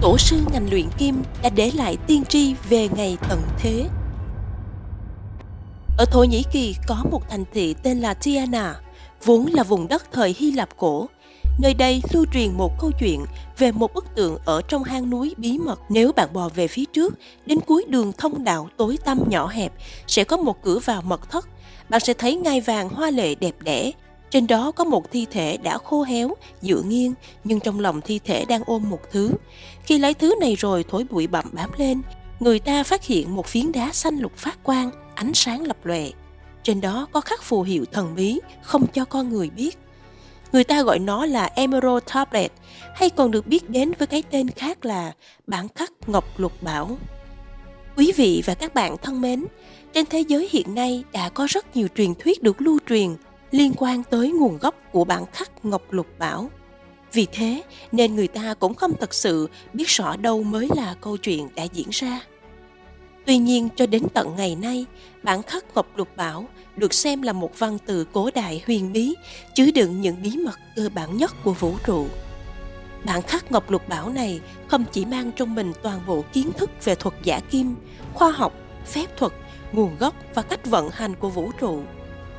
tổ sư ngành luyện kim đã để lại tiên tri về ngày tận thế. Ở Thổ Nhĩ Kỳ có một thành thị tên là Tiana, vốn là vùng đất thời Hy Lạp cổ. Nơi đây lưu truyền một câu chuyện về một bức tượng ở trong hang núi bí mật. Nếu bạn bò về phía trước, đến cuối đường thông đạo tối tăm nhỏ hẹp, sẽ có một cửa vào mật thất. Bạn sẽ thấy ngai vàng hoa lệ đẹp đẽ, trên đó có một thi thể đã khô héo, dựa nghiêng, nhưng trong lòng thi thể đang ôm một thứ. Khi lấy thứ này rồi thổi bụi bặm bám lên, người ta phát hiện một phiến đá xanh lục phát quang, ánh sáng lập lòe. Trên đó có khắc phù hiệu thần bí, không cho con người biết. Người ta gọi nó là Emerald Tablet, hay còn được biết đến với cái tên khác là bản khắc ngọc lục bảo. Quý vị và các bạn thân mến, trên thế giới hiện nay đã có rất nhiều truyền thuyết được lưu truyền liên quan tới nguồn gốc của bản khắc Ngọc Lục Bảo. Vì thế nên người ta cũng không thật sự biết rõ đâu mới là câu chuyện đã diễn ra. Tuy nhiên cho đến tận ngày nay, bản khắc Ngọc Lục Bảo được xem là một văn tự cổ đại huyền bí, chứa đựng những bí mật cơ bản nhất của vũ trụ. Bản khắc Ngọc Lục Bảo này không chỉ mang trong mình toàn bộ kiến thức về thuật giả kim, khoa học, phép thuật, nguồn gốc và cách vận hành của vũ trụ,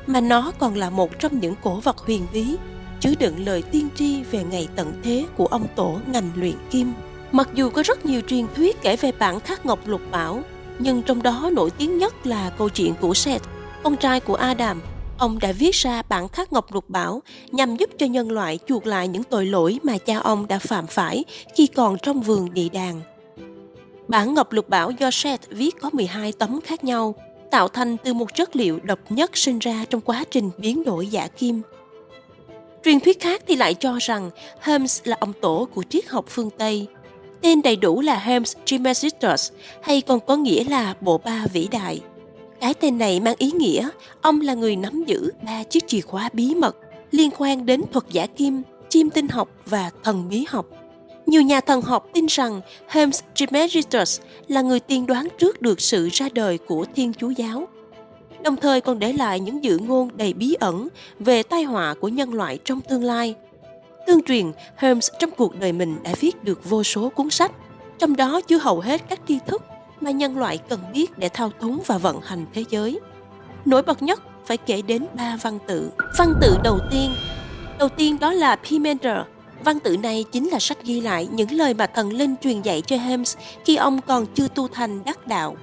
mà nó còn là một trong những cổ vật huyền bí chứa đựng lời tiên tri về ngày tận thế của ông tổ ngành luyện kim. Mặc dù có rất nhiều truyền thuyết kể về bản khắc ngọc lục bảo, nhưng trong đó nổi tiếng nhất là câu chuyện của Seth, con trai của Adam. Ông đã viết ra bản khắc ngọc lục bảo nhằm giúp cho nhân loại chuộc lại những tội lỗi mà cha ông đã phạm phải khi còn trong vườn địa đàng. Bản ngọc lục bảo do Seth viết có 12 tấm khác nhau, tạo thành từ một chất liệu độc nhất sinh ra trong quá trình biến đổi giả kim. Truyền thuyết khác thì lại cho rằng Hermes là ông tổ của triết học phương Tây. Tên đầy đủ là Hermes Trismegistus hay còn có nghĩa là bộ ba vĩ đại. Cái tên này mang ý nghĩa ông là người nắm giữ ba chiếc chìa khóa bí mật liên quan đến thuật giả kim, chim tinh học và thần bí học. Nhiều nhà thần học tin rằng Hermes Trismegistus là người tiên đoán trước được sự ra đời của Thiên Chúa Giáo, đồng thời còn để lại những dự ngôn đầy bí ẩn về tai họa của nhân loại trong tương lai. Tương truyền, Holmes trong cuộc đời mình đã viết được vô số cuốn sách, trong đó chứa hầu hết các tri thức mà nhân loại cần biết để thao túng và vận hành thế giới. Nổi bật nhất phải kể đến ba văn tự. Văn tự đầu tiên, đầu tiên đó là Pimander, Văn tự này chính là sách ghi lại những lời mà thần linh truyền dạy cho Hermes khi ông còn chưa tu thành đắc đạo.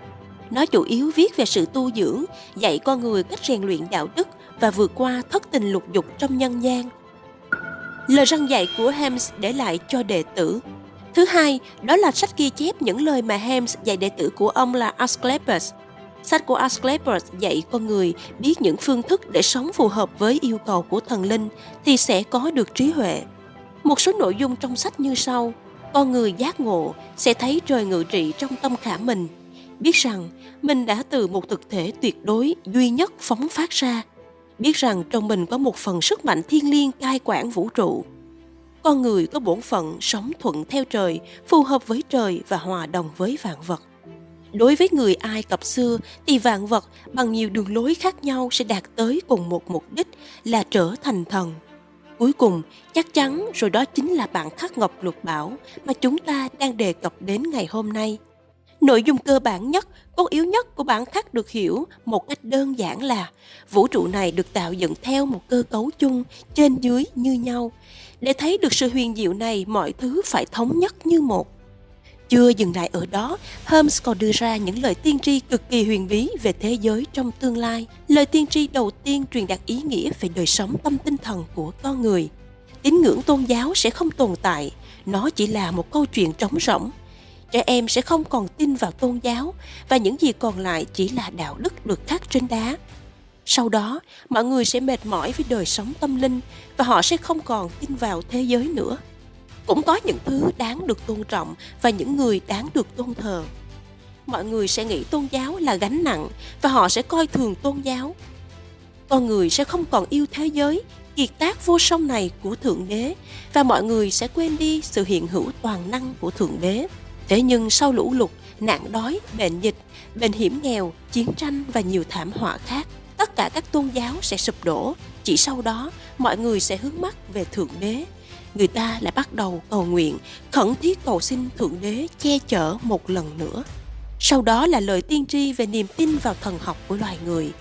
Nó chủ yếu viết về sự tu dưỡng, dạy con người cách rèn luyện đạo đức và vượt qua thất tình lục dục trong nhân gian. Lời răng dạy của Hems để lại cho đệ tử. Thứ hai, đó là sách ghi chép những lời mà Hems dạy đệ tử của ông là Asclepius. Sách của Asclepius dạy con người biết những phương thức để sống phù hợp với yêu cầu của thần linh thì sẽ có được trí huệ. Một số nội dung trong sách như sau. Con người giác ngộ sẽ thấy trời ngự trị trong tâm khả mình, biết rằng mình đã từ một thực thể tuyệt đối duy nhất phóng phát ra, biết rằng trong mình có một phần sức mạnh thiên liêng cai quản vũ trụ. Con người có bổn phận sống thuận theo trời, phù hợp với trời và hòa đồng với vạn vật. Đối với người Ai Cập xưa thì vạn vật bằng nhiều đường lối khác nhau sẽ đạt tới cùng một mục đích là trở thành thần – Cuối cùng, chắc chắn rồi đó chính là bản khắc ngọc lục bảo mà chúng ta đang đề cập đến ngày hôm nay. Nội dung cơ bản nhất, cốt yếu nhất của bản khắc được hiểu một cách đơn giản là vũ trụ này được tạo dựng theo một cơ cấu chung trên dưới như nhau. Để thấy được sự huyền diệu này, mọi thứ phải thống nhất như một. Chưa dừng lại ở đó, Holmes còn đưa ra những lời tiên tri cực kỳ huyền bí về thế giới trong tương lai. Lời tiên tri đầu tiên truyền đạt ý nghĩa về đời sống tâm tinh thần của con người. Tín ngưỡng tôn giáo sẽ không tồn tại, nó chỉ là một câu chuyện trống rỗng. Trẻ em sẽ không còn tin vào tôn giáo và những gì còn lại chỉ là đạo đức được khắc trên đá. Sau đó, mọi người sẽ mệt mỏi với đời sống tâm linh và họ sẽ không còn tin vào thế giới nữa cũng có những thứ đáng được tôn trọng và những người đáng được tôn thờ. Mọi người sẽ nghĩ tôn giáo là gánh nặng và họ sẽ coi thường tôn giáo. Con người sẽ không còn yêu thế giới, kiệt tác vô song này của thượng đế, và mọi người sẽ quên đi sự hiện hữu toàn năng của thượng đế. Thế nhưng sau lũ lụt, nạn đói, bệnh dịch, bệnh hiểm nghèo, chiến tranh và nhiều thảm họa khác, tất cả các tôn giáo sẽ sụp đổ. Chỉ sau đó, mọi người sẽ hướng mắt về thượng đế người ta lại bắt đầu cầu nguyện, khẩn thiết cầu xin Thượng Đế che chở một lần nữa. Sau đó là lời tiên tri về niềm tin vào thần học của loài người.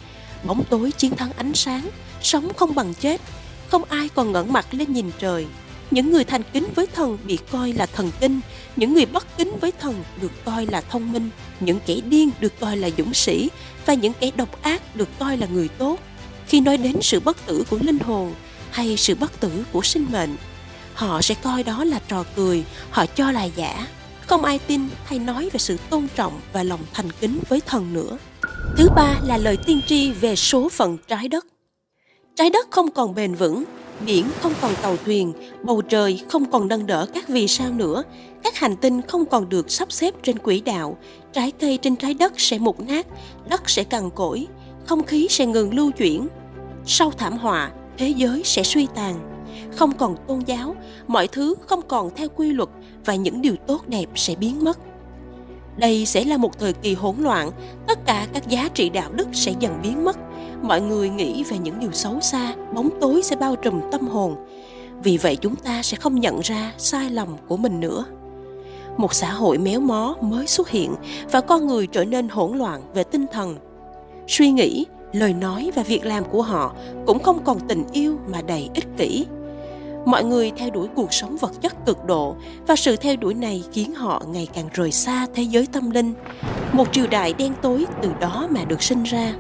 Bóng tối chiến thắng ánh sáng, sống không bằng chết, không ai còn ngẩng mặt lên nhìn trời. Những người thành kính với thần bị coi là thần kinh, những người bất kính với thần được coi là thông minh, những kẻ điên được coi là dũng sĩ và những kẻ độc ác được coi là người tốt. Khi nói đến sự bất tử của linh hồn hay sự bất tử của sinh mệnh, họ sẽ coi đó là trò cười, họ cho là giả. Không ai tin hay nói về sự tôn trọng và lòng thành kính với thần nữa. Thứ ba là lời tiên tri về số phận trái đất. Trái đất không còn bền vững, biển không còn tàu thuyền, bầu trời không còn nâng đỡ các vì sao nữa, các hành tinh không còn được sắp xếp trên quỹ đạo, trái cây trên trái đất sẽ mục nát, đất sẽ cằn cỗi, không khí sẽ ngừng lưu chuyển. Sau thảm họa, thế giới sẽ suy tàn, không còn tôn giáo, mọi thứ không còn theo quy luật và những điều tốt đẹp sẽ biến mất. Đây sẽ là một thời kỳ hỗn loạn, tất cả các giá trị đạo đức sẽ dần biến mất. Mọi người nghĩ về những điều xấu xa, bóng tối sẽ bao trùm tâm hồn. Vì vậy chúng ta sẽ không nhận ra sai lầm của mình nữa. Một xã hội méo mó mới xuất hiện và con người trở nên hỗn loạn về tinh thần. Suy nghĩ, lời nói và việc làm của họ cũng không còn tình yêu mà đầy ích kỷ mọi người theo đuổi cuộc sống vật chất cực độ, và sự theo đuổi này khiến họ ngày càng rời xa thế giới tâm linh. Một triều đại đen tối từ đó mà được sinh ra.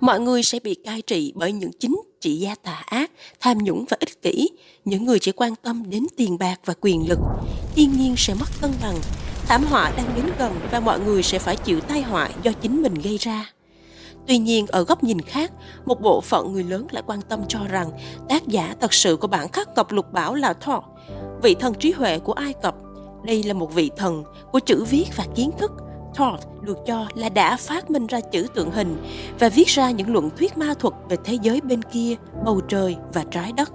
Mọi người sẽ bị cai trị bởi những chính trị gia tà ác, tham nhũng và ích kỷ. Những người chỉ quan tâm đến tiền bạc và quyền lực. Thiên nhiên sẽ mất cân bằng, thảm họa đang đến gần và mọi người sẽ phải chịu tai họa do chính mình gây ra. Tuy nhiên, ở góc nhìn khác, một bộ phận người lớn lại quan tâm cho rằng tác giả thật sự của bản khắc cập lục bảo là Thor, vị thần trí huệ của Ai Cập. Đây là một vị thần của chữ viết và kiến thức. Thor được cho là đã phát minh ra chữ tượng hình và viết ra những luận thuyết ma thuật về thế giới bên kia, bầu trời và trái đất.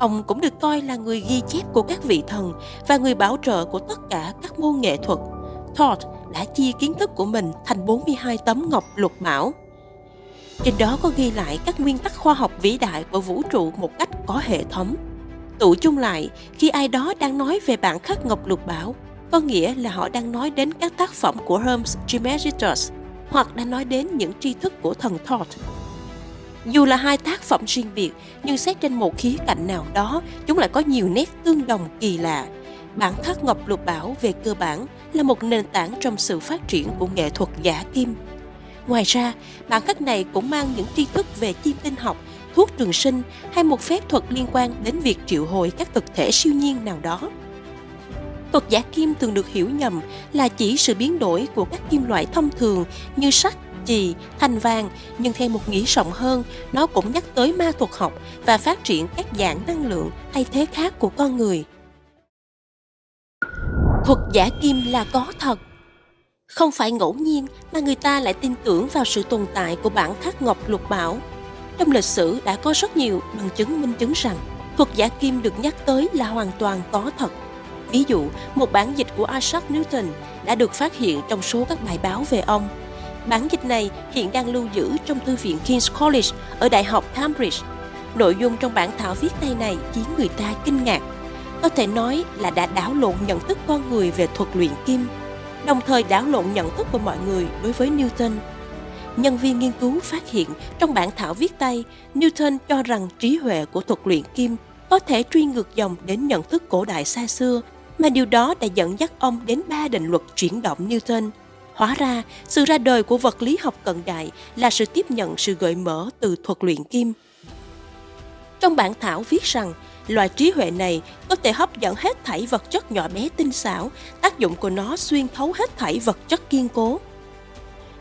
Ông cũng được coi là người ghi chép của các vị thần và người bảo trợ của tất cả các môn nghệ thuật. Thor đã chia kiến thức của mình thành 42 tấm ngọc lục bảo. Trên đó có ghi lại các nguyên tắc khoa học vĩ đại của vũ trụ một cách có hệ thống. Tụ chung lại, khi ai đó đang nói về bản khắc ngọc lục bảo, có nghĩa là họ đang nói đến các tác phẩm của Hermes Trismegistus hoặc đang nói đến những tri thức của thần Thoth. Dù là hai tác phẩm riêng biệt, nhưng xét trên một khía cạnh nào đó, chúng lại có nhiều nét tương đồng kỳ lạ Bản khắc ngọc lục bảo về cơ bản là một nền tảng trong sự phát triển của nghệ thuật giả kim. Ngoài ra, bản khắc này cũng mang những tri thức về chim tinh học, thuốc trường sinh hay một phép thuật liên quan đến việc triệu hồi các thực thể siêu nhiên nào đó. Thuật giả kim thường được hiểu nhầm là chỉ sự biến đổi của các kim loại thông thường như sắt, chì, thanh vàng, nhưng theo một nghĩa rộng hơn, nó cũng nhắc tới ma thuật học và phát triển các dạng năng lượng thay thế khác của con người thuật giả kim là có thật. Không phải ngẫu nhiên mà người ta lại tin tưởng vào sự tồn tại của bản khắc ngọc lục bảo. Trong lịch sử đã có rất nhiều bằng chứng minh chứng rằng thuật giả kim được nhắc tới là hoàn toàn có thật. Ví dụ, một bản dịch của Isaac Newton đã được phát hiện trong số các bài báo về ông. Bản dịch này hiện đang lưu giữ trong thư viện King's College ở Đại học Cambridge. Nội dung trong bản thảo viết tay này khiến người ta kinh ngạc có thể nói là đã đảo lộn nhận thức con người về thuật luyện kim, đồng thời đảo lộn nhận thức của mọi người đối với Newton. Nhân viên nghiên cứu phát hiện trong bản thảo viết tay, Newton cho rằng trí huệ của thuật luyện kim có thể truy ngược dòng đến nhận thức cổ đại xa xưa, mà điều đó đã dẫn dắt ông đến ba định luật chuyển động Newton. Hóa ra, sự ra đời của vật lý học cận đại là sự tiếp nhận sự gợi mở từ thuật luyện kim. Trong bản thảo viết rằng, Loại trí huệ này có thể hấp dẫn hết thảy vật chất nhỏ bé tinh xảo, tác dụng của nó xuyên thấu hết thảy vật chất kiên cố.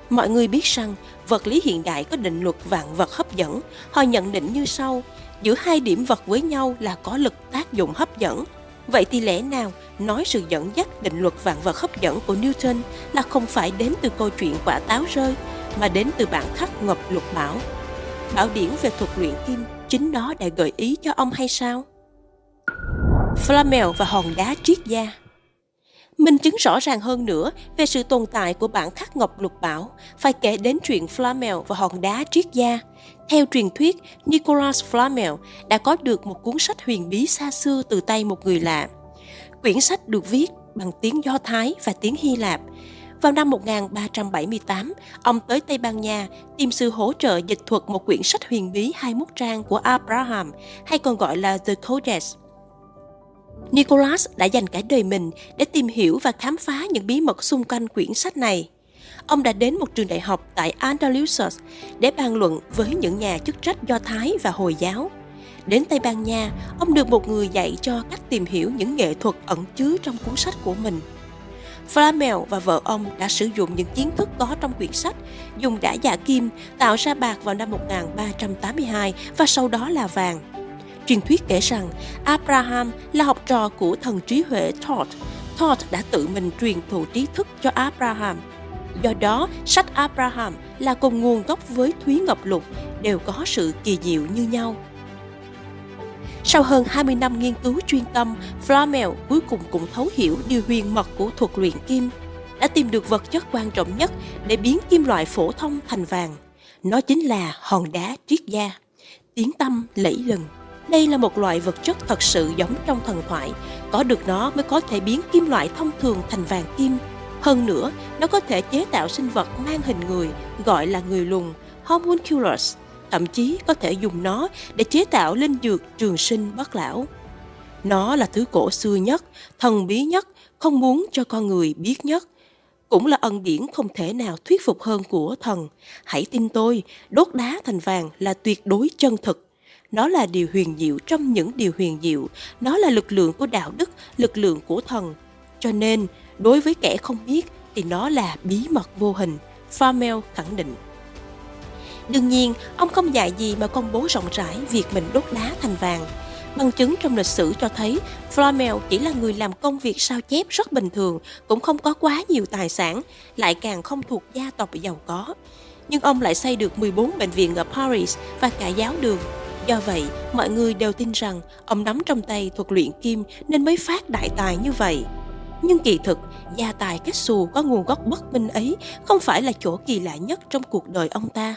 Mọi người biết rằng vật lý hiện đại có định luật vạn vật hấp dẫn. Họ nhận định như sau, giữa hai điểm vật với nhau là có lực tác dụng hấp dẫn. Vậy thì lẽ nào nói sự dẫn dắt định luật vạn vật hấp dẫn của Newton là không phải đến từ câu chuyện quả táo rơi, mà đến từ bản khắc ngọc lục bảo. Bảo điển về thuật luyện kim chính đó đã gợi ý cho ông hay sao? Flamel và hòn đá triết gia Minh chứng rõ ràng hơn nữa về sự tồn tại của bản khắc ngọc lục bảo, phải kể đến chuyện Flamel và hòn đá triết gia. Theo truyền thuyết, Nicolas Flamel đã có được một cuốn sách huyền bí xa xưa từ tay một người lạ. Quyển sách được viết bằng tiếng Do Thái và tiếng Hy Lạp. Vào năm 1378, ông tới Tây Ban Nha tìm sự hỗ trợ dịch thuật một quyển sách huyền bí 21 trang của Abraham, hay còn gọi là The Codex. Nicholas đã dành cả đời mình để tìm hiểu và khám phá những bí mật xung quanh quyển sách này. Ông đã đến một trường đại học tại Andalusia để bàn luận với những nhà chức trách Do Thái và Hồi giáo. Đến Tây Ban Nha, ông được một người dạy cho cách tìm hiểu những nghệ thuật ẩn chứa trong cuốn sách của mình. Flamel và vợ ông đã sử dụng những kiến thức có trong quyển sách, dùng đá dạ kim tạo ra bạc vào năm 1382 và sau đó là vàng. Truyền thuyết kể rằng Abraham là học trò của thần trí huệ Thoth. Thoth đã tự mình truyền thụ trí thức cho Abraham. Do đó, sách Abraham là cùng nguồn gốc với Thúy Ngọc Lục, đều có sự kỳ diệu như nhau. Sau hơn 20 năm nghiên cứu chuyên tâm, Flamel cuối cùng cũng thấu hiểu điều huyền mật của thuật luyện kim, đã tìm được vật chất quan trọng nhất để biến kim loại phổ thông thành vàng. Nó chính là hòn đá triết gia, tiếng tâm lẫy lừng. Đây là một loại vật chất thật sự giống trong thần thoại, có được nó mới có thể biến kim loại thông thường thành vàng kim. Hơn nữa, nó có thể chế tạo sinh vật mang hình người, gọi là người lùn, homunculus, thậm chí có thể dùng nó để chế tạo linh dược trường sinh bất lão. Nó là thứ cổ xưa nhất, thần bí nhất, không muốn cho con người biết nhất. Cũng là ân điển không thể nào thuyết phục hơn của thần. Hãy tin tôi, đốt đá thành vàng là tuyệt đối chân thực. Nó là điều huyền diệu trong những điều huyền diệu. Nó là lực lượng của đạo đức, lực lượng của thần. Cho nên, đối với kẻ không biết thì nó là bí mật vô hình. Farmel khẳng định. Đương nhiên, ông không dạy gì mà công bố rộng rãi việc mình đốt đá thành vàng. Bằng chứng trong lịch sử cho thấy Flamel chỉ là người làm công việc sao chép rất bình thường, cũng không có quá nhiều tài sản, lại càng không thuộc gia tộc giàu có. Nhưng ông lại xây được 14 bệnh viện ở Paris và cả giáo đường. Do vậy, mọi người đều tin rằng ông nắm trong tay thuật luyện kim nên mới phát đại tài như vậy. Nhưng kỳ thực, gia tài kết xù có nguồn gốc bất minh ấy không phải là chỗ kỳ lạ nhất trong cuộc đời ông ta.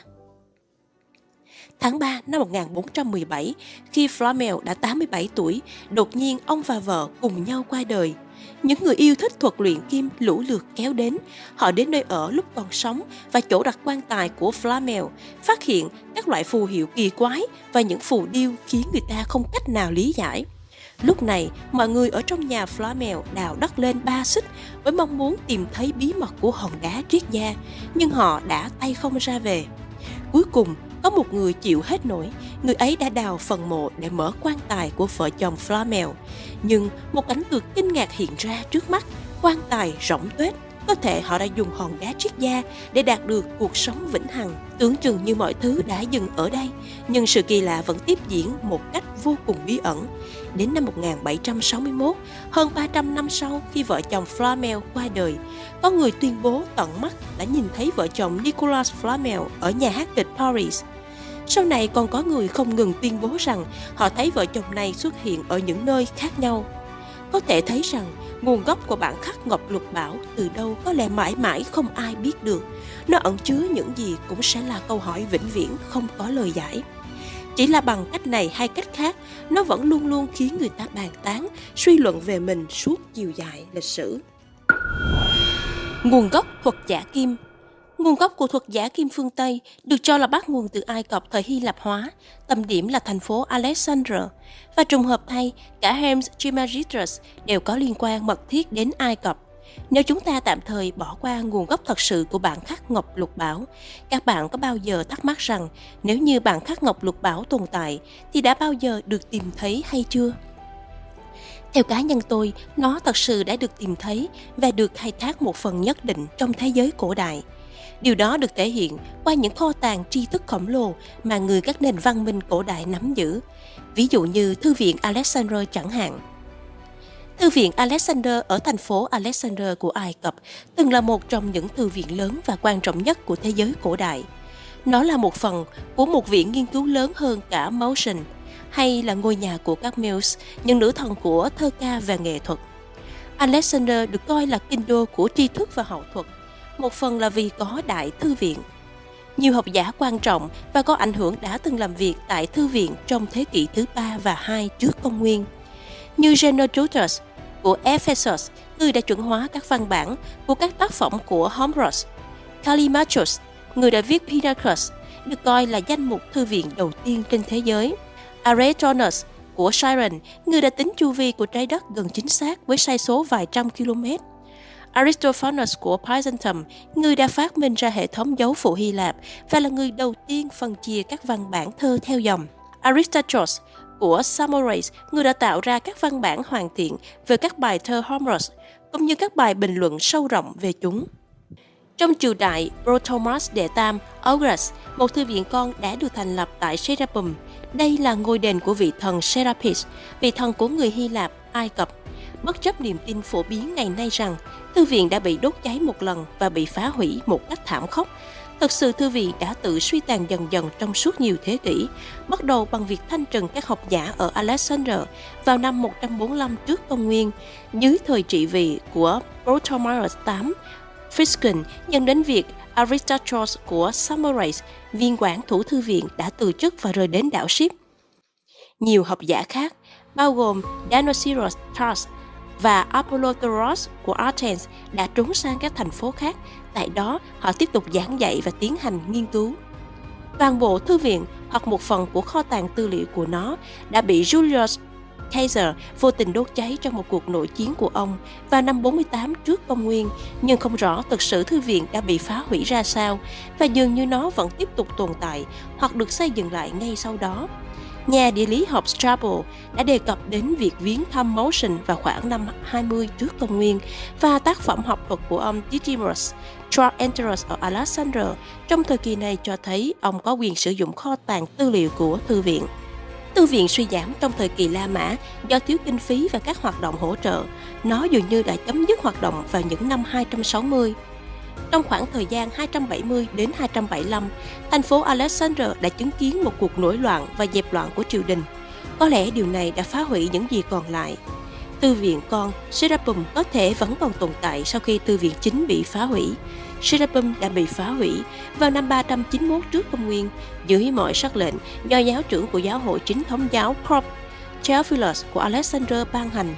Tháng 3 năm 1417, khi Flamel đã 87 tuổi, đột nhiên ông và vợ cùng nhau qua đời. Những người yêu thích thuật luyện kim lũ lượt kéo đến. Họ đến nơi ở lúc còn sống và chỗ đặt quan tài của Flamel, phát hiện các loại phù hiệu kỳ quái và những phù điêu khiến người ta không cách nào lý giải. Lúc này, mọi người ở trong nhà Flamel đào đất lên ba xích với mong muốn tìm thấy bí mật của hòn đá triết gia, nhưng họ đã tay không ra về. Cuối cùng, có một người chịu hết nổi, người ấy đã đào phần mộ để mở quan tài của vợ chồng Flamel. Nhưng một cảnh tượng kinh ngạc hiện ra trước mắt, quan tài rỗng tuếch. Có thể họ đã dùng hòn đá triết gia để đạt được cuộc sống vĩnh hằng. Tưởng chừng như mọi thứ đã dừng ở đây, nhưng sự kỳ lạ vẫn tiếp diễn một cách vô cùng bí ẩn. Đến năm 1761, hơn 300 năm sau khi vợ chồng Flamel qua đời, có người tuyên bố tận mắt đã nhìn thấy vợ chồng Nicolas Flamel ở nhà hát kịch Paris. Sau này còn có người không ngừng tuyên bố rằng họ thấy vợ chồng này xuất hiện ở những nơi khác nhau. Có thể thấy rằng nguồn gốc của bản khắc Ngọc Lục Bảo từ đâu có lẽ mãi mãi không ai biết được. Nó ẩn chứa những gì cũng sẽ là câu hỏi vĩnh viễn không có lời giải. Chỉ là bằng cách này hay cách khác, nó vẫn luôn luôn khiến người ta bàn tán, suy luận về mình suốt chiều dài lịch sử. Nguồn gốc thuật giả kim Nguồn gốc của thuật giả kim phương Tây được cho là bắt nguồn từ Ai Cập thời Hy Lạp hóa, tầm điểm là thành phố Alexandria. Và trùng hợp thay, cả Hermes Trismegistus đều có liên quan mật thiết đến Ai Cập. Nếu chúng ta tạm thời bỏ qua nguồn gốc thật sự của bản khắc Ngọc Lục Bảo, các bạn có bao giờ thắc mắc rằng nếu như bản khắc Ngọc Lục Bảo tồn tại thì đã bao giờ được tìm thấy hay chưa? Theo cá nhân tôi, nó thật sự đã được tìm thấy và được khai thác một phần nhất định trong thế giới cổ đại. Điều đó được thể hiện qua những kho tàng tri thức khổng lồ mà người các nền văn minh cổ đại nắm giữ. Ví dụ như Thư viện Alexander chẳng hạn. Thư viện Alexander ở thành phố Alexander của Ai Cập từng là một trong những thư viện lớn và quan trọng nhất của thế giới cổ đại. Nó là một phần của một viện nghiên cứu lớn hơn cả Motion, hay là ngôi nhà của các Muse, những nữ thần của thơ ca và nghệ thuật. Alexander được coi là kinh đô của tri thức và hậu thuật, một phần là vì có đại thư viện. Nhiều học giả quan trọng và có ảnh hưởng đã từng làm việc tại thư viện trong thế kỷ thứ ba và hai trước công nguyên, như Genodotus của Ephesus, người đã chuẩn hóa các văn bản của các tác phẩm của Homerus, Callimachus, người đã viết Pinacus, được coi là danh mục thư viện đầu tiên trên thế giới. Aretonus của Siren, người đã tính chu vi của trái đất gần chính xác với sai số vài trăm km. Aristophanes của Byzantium, người đã phát minh ra hệ thống dấu phụ Hy Lạp và là người đầu tiên phân chia các văn bản thơ theo dòng. Aristarchos của Samorace, người đã tạo ra các văn bản hoàn thiện về các bài thơ Homerus, cũng như các bài bình luận sâu rộng về chúng. Trong triều đại Protomas đệ tam Augustus, một thư viện con đã được thành lập tại Serapum. Đây là ngôi đền của vị thần Serapis, vị thần của người Hy Lạp, Ai Cập. Bất chấp niềm tin phổ biến ngày nay rằng thư viện đã bị đốt cháy một lần và bị phá hủy một cách thảm khốc, Thực sự thư viện đã tự suy tàn dần dần trong suốt nhiều thế kỷ, bắt đầu bằng việc thanh trừng các học giả ở Alexander vào năm 145 trước công nguyên, dưới thời trị vì của Ptolemaios VIII Physcon dẫn đến việc Aristarchos của Samorace, viên quản thủ thư viện đã từ chức và rời đến đảo Ship. Nhiều học giả khác, bao gồm Danosiros Tars, và Apollodorus của Athens đã trốn sang các thành phố khác. Tại đó, họ tiếp tục giảng dạy và tiến hành nghiên cứu. Toàn bộ thư viện hoặc một phần của kho tàng tư liệu của nó đã bị Julius Caesar vô tình đốt cháy trong một cuộc nội chiến của ông vào năm 48 trước công nguyên, nhưng không rõ thực sự thư viện đã bị phá hủy ra sao và dường như nó vẫn tiếp tục tồn tại hoặc được xây dựng lại ngay sau đó. Nhà địa lý học Strabo đã đề cập đến việc viếng thăm Motion vào khoảng năm 20 trước công nguyên và tác phẩm học thuật của ông Didymus Troenterus ở Alexander trong thời kỳ này cho thấy ông có quyền sử dụng kho tàng tư liệu của thư viện. Thư viện suy giảm trong thời kỳ La Mã do thiếu kinh phí và các hoạt động hỗ trợ. Nó dường như đã chấm dứt hoạt động vào những năm 260. Trong khoảng thời gian 270 đến 275, thành phố Alexander đã chứng kiến một cuộc nổi loạn và dẹp loạn của triều đình. Có lẽ điều này đã phá hủy những gì còn lại. Thư viện con Serapum có thể vẫn còn tồn tại sau khi thư viện chính bị phá hủy. Serapum đã bị phá hủy vào năm 391 trước công nguyên dưới mọi sắc lệnh do giáo trưởng của giáo hội chính thống giáo Crop Theophilus của Alexander ban hành.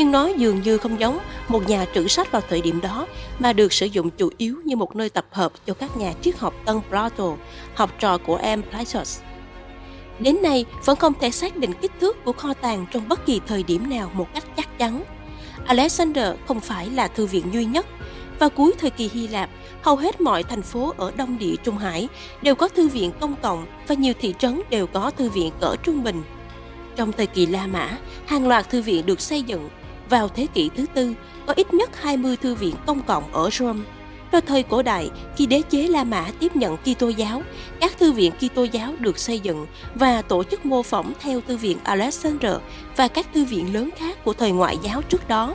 Nhưng nó dường như không giống một nhà trữ sách vào thời điểm đó mà được sử dụng chủ yếu như một nơi tập hợp cho các nhà triết học Tân Plato, học trò của em Plautus. Đến nay vẫn không thể xác định kích thước của kho tàng trong bất kỳ thời điểm nào một cách chắc chắn. Alexander không phải là thư viện duy nhất vào cuối thời kỳ Hy Lạp, hầu hết mọi thành phố ở Đông Địa Trung Hải đều có thư viện công cộng và nhiều thị trấn đều có thư viện cỡ trung bình. Trong thời kỳ La Mã, hàng loạt thư viện được xây dựng. Vào thế kỷ thứ tư, có ít nhất 20 thư viện công cộng ở Rome. Vào thời cổ đại, khi đế chế La Mã tiếp nhận Kitô giáo, các thư viện Kitô giáo được xây dựng và tổ chức mô phỏng theo thư viện Alexander và các thư viện lớn khác của thời ngoại giáo trước đó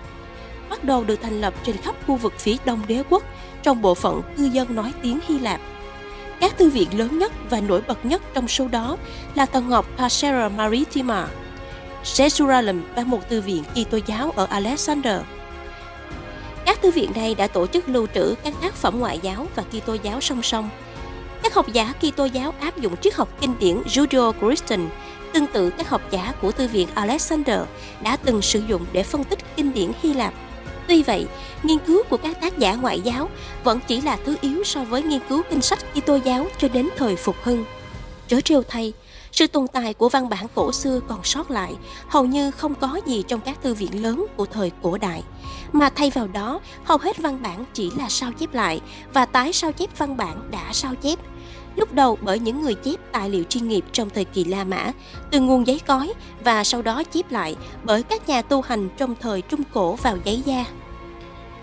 bắt đầu được thành lập trên khắp khu vực phía đông đế quốc trong bộ phận cư dân nói tiếng Hy Lạp. Các thư viện lớn nhất và nổi bật nhất trong số đó là tầng ngọc Pasera Maritima, Jerusalem và một thư viện Kitô giáo ở Alexander. Các thư viện này đã tổ chức lưu trữ các tác phẩm ngoại giáo và Kitô giáo song song. Các học giả Kitô giáo áp dụng triết học kinh điển Judeo-Christian tương tự các học giả của thư viện Alexander đã từng sử dụng để phân tích kinh điển Hy Lạp Tuy vậy, nghiên cứu của các tác giả ngoại giáo vẫn chỉ là thứ yếu so với nghiên cứu kinh sách Kitô giáo cho đến thời phục hưng. Chớ trêu thay, sự tồn tại của văn bản cổ xưa còn sót lại hầu như không có gì trong các thư viện lớn của thời cổ đại, mà thay vào đó hầu hết văn bản chỉ là sao chép lại và tái sao chép văn bản đã sao chép. Lúc đầu bởi những người chép tài liệu chuyên nghiệp trong thời kỳ La Mã, từ nguồn giấy cói và sau đó chép lại bởi các nhà tu hành trong thời Trung Cổ vào giấy da.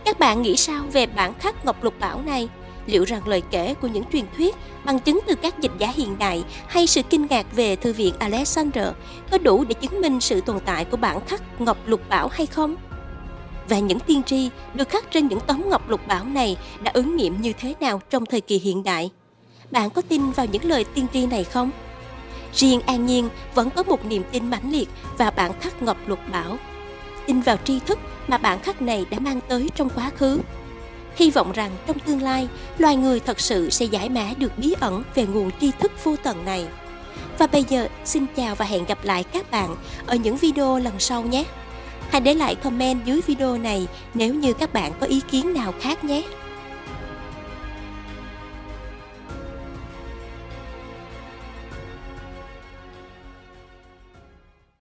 Các bạn nghĩ sao về bản khắc Ngọc Lục Bảo này? Liệu rằng lời kể của những truyền thuyết, bằng chứng từ các dịch giả hiện đại hay sự kinh ngạc về Thư viện Alexander có đủ để chứng minh sự tồn tại của bản khắc Ngọc Lục Bảo hay không? Và những tiên tri được khắc trên những tấm Ngọc Lục Bảo này đã ứng nghiệm như thế nào trong thời kỳ hiện đại? Bạn có tin vào những lời tiên tri này không? Riêng An Nhiên vẫn có một niềm tin mãnh liệt vào bản khắc Ngọc Lục Bảo tin vào tri thức mà bản khắc này đã mang tới trong quá khứ. Hy vọng rằng trong tương lai, loài người thật sự sẽ giải mã được bí ẩn về nguồn tri thức vô tận này. Và bây giờ, xin chào và hẹn gặp lại các bạn ở những video lần sau nhé. Hãy để lại comment dưới video này nếu như các bạn có ý kiến nào khác nhé.